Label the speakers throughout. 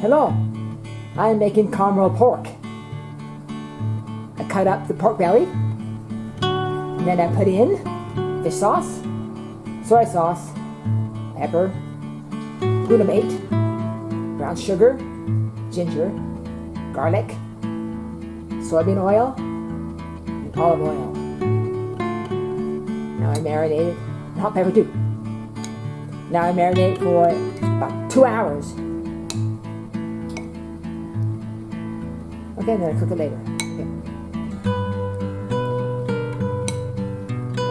Speaker 1: Hello, I'm making caramel pork. I cut up the pork belly, and then I put in fish sauce, soy sauce, pepper, glutamate, brown sugar, ginger, garlic, soybean oil, and olive oil. Now I marinate it, hot pepper too. Now I marinate for about two hours. Then I cook it later. Okay.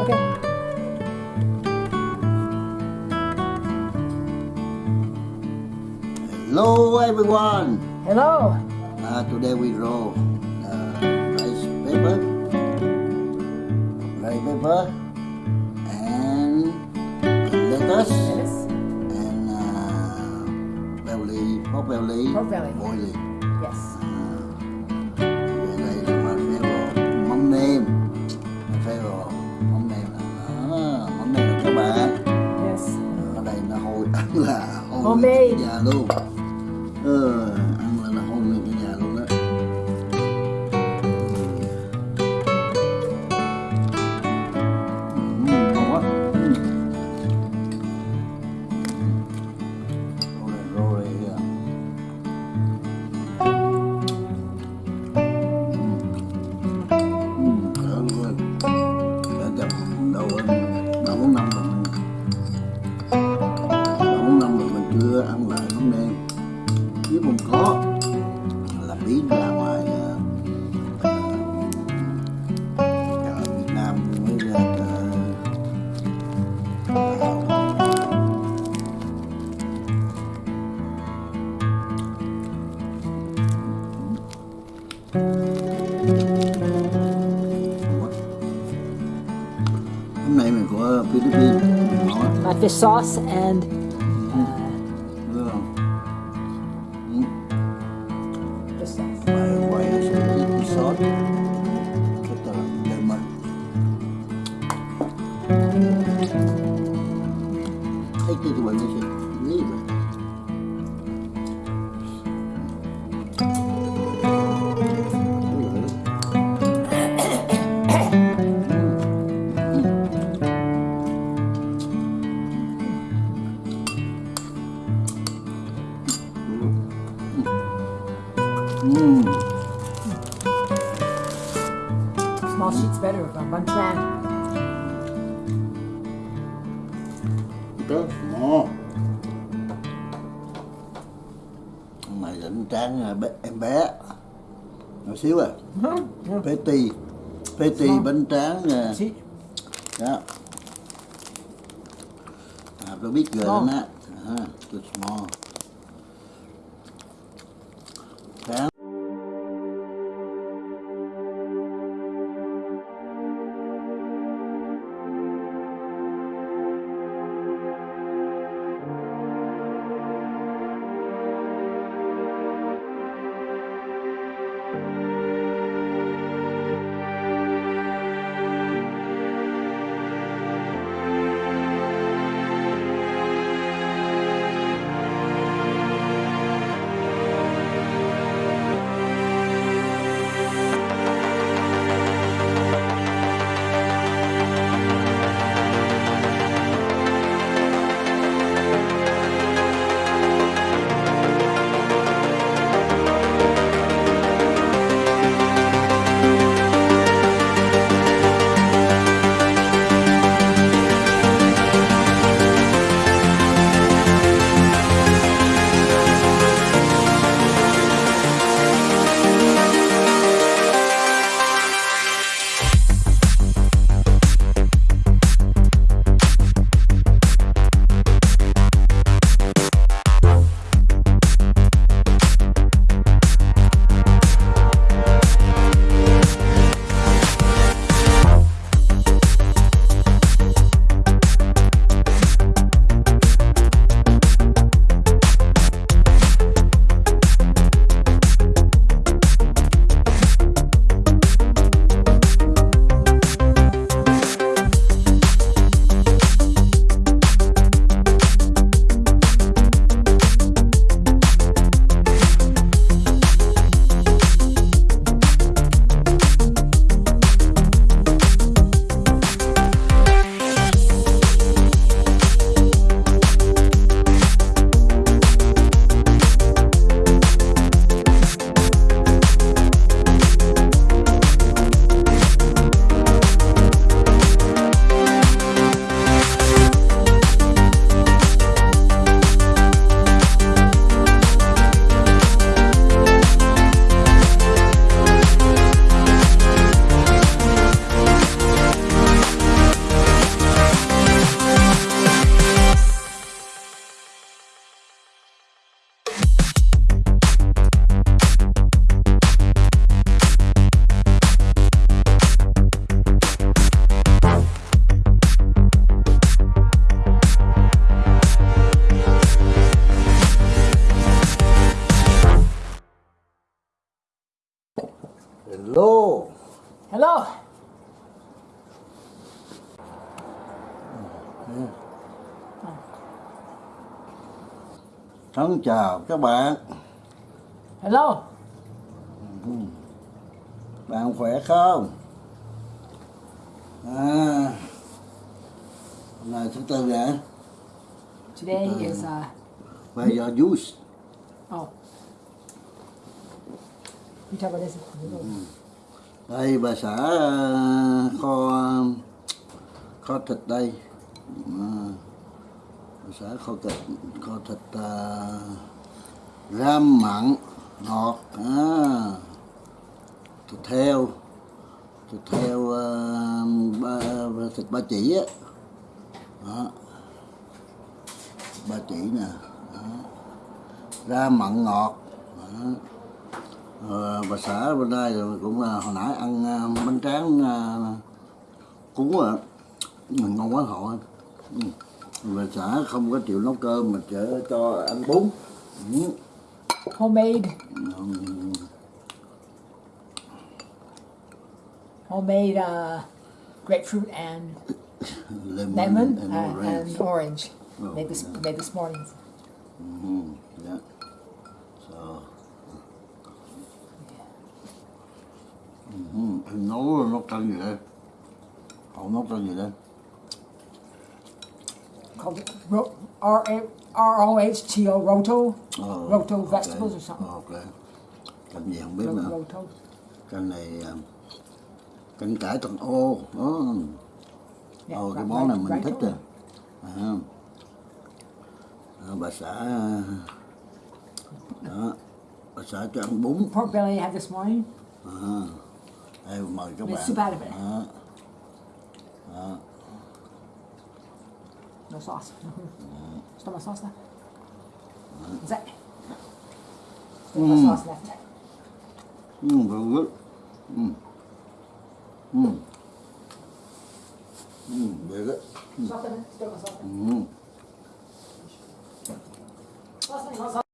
Speaker 1: Okay.
Speaker 2: Hello everyone.
Speaker 1: Hello.
Speaker 2: Uh, today we roll uh, rice paper, rice paper, and lettuce,
Speaker 1: Yes.
Speaker 2: and uh, belly, pork belly,
Speaker 1: Pork belly.
Speaker 2: boiling.
Speaker 1: Yes.
Speaker 2: Là
Speaker 1: sauce and
Speaker 2: Mmm.
Speaker 1: Small sheets better from Bun Tran.
Speaker 2: rất ngon. Nay dẫn tráng à, bé- em bé. Nhỏ xíu à. Patty patty
Speaker 1: Ngon.
Speaker 2: bánh tráng à,
Speaker 1: See?
Speaker 2: đó à, tôi biết rồi đó à, too small thân chào các bạn.
Speaker 1: Hello.
Speaker 2: bạn khỏe không? À. Hôm nay thứ tư nè
Speaker 1: Today is uh
Speaker 2: bây giờ juice.
Speaker 1: Oh. This.
Speaker 2: đây bà xã ờ, kho kho thịt đây sẽ bà ờ, xã kho thịt kho thịt uh, ờ, ram mặn ngọt à, ờ, thịt heo thịt heo uh, ba, thịt ba chỉ á đó. ba chỉ nè đó. ram mặn ngọt đó. À, bà xã bên đây rồi cũng là hồi nãy ăn uh, bánh tráng uh, cuốn à ngon quá họ bà xã không có chịu nấu cơm mà chở cho ăn bún ừ.
Speaker 1: Homemade
Speaker 2: Ừ.
Speaker 1: homemade uh grapefruit and
Speaker 2: lemon,
Speaker 1: lemon
Speaker 2: and
Speaker 1: uh,
Speaker 2: orange.
Speaker 1: and orange.
Speaker 2: Oh,
Speaker 1: Made this
Speaker 2: yeah.
Speaker 1: made this morning.
Speaker 2: Ừ, dạ. So. Ừ, anh nấu nấu canh gì đây? Cậu nấu canh gì đây?
Speaker 1: Called R A R O H T O roto.
Speaker 2: Ờ,
Speaker 1: Roto
Speaker 2: ok.
Speaker 1: vegetables or something.
Speaker 2: Ok. Canh gì không biết nữa.
Speaker 1: roto.
Speaker 2: Canh này à, canh cải thằng ô. Đó.
Speaker 1: Yeah,
Speaker 2: Ồ, cái
Speaker 1: right-
Speaker 2: món này mình thích rồi. À. Đó, bà xã đó bà xã cho ăn bún
Speaker 1: Pork belly I had this morning.
Speaker 2: à. đây mời các bạn
Speaker 1: soup out of it.
Speaker 2: đó. Estou sócio. Estou mais sócio, né? Zé.
Speaker 1: Estou mais sócio, Mmh, mmh. mmh.
Speaker 2: mmh.
Speaker 1: mmh. mmh. mmh. mmh.
Speaker 2: mmh.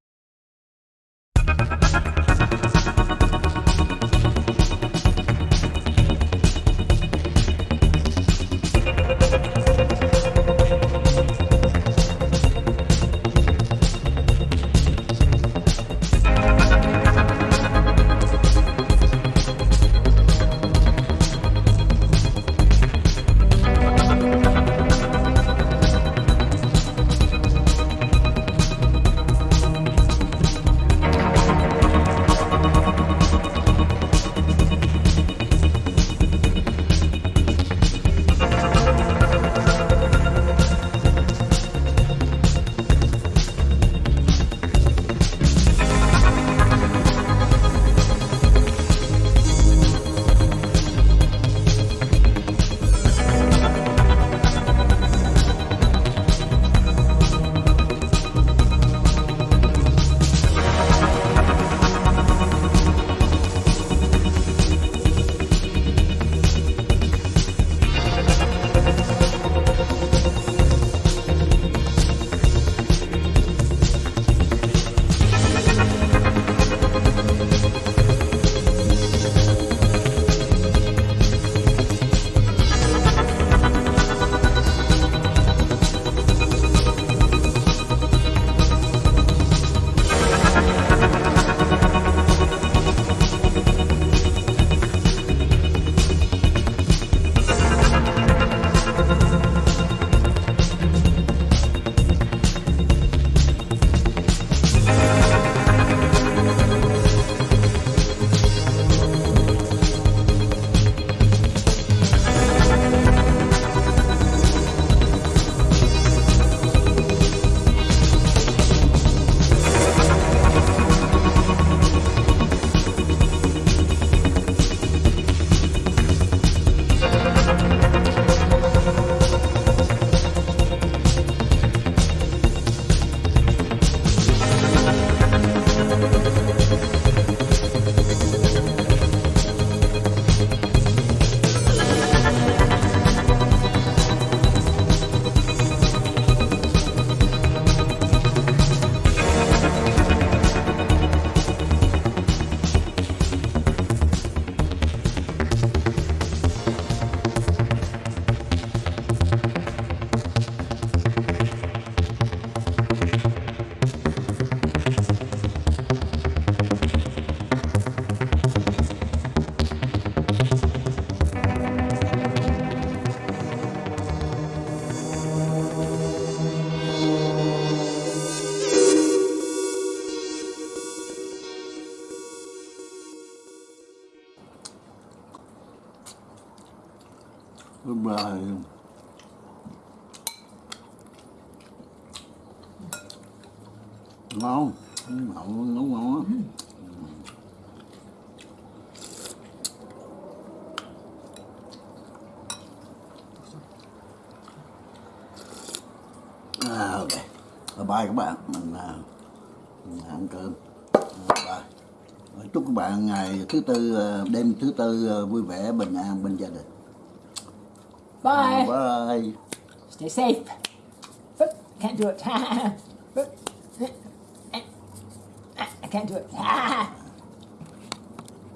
Speaker 2: Rồi ngon mậu nấu ngon lắm à, ok. Bye bye các bạn. Mình, à, mình ăn cơm. Bye. Chúc các bạn ngày thứ tư à, đêm thứ tư à, vui vẻ bình an bên gia đình
Speaker 1: Bye.
Speaker 2: bye
Speaker 1: Stay safe. Can't do it. I can't do it.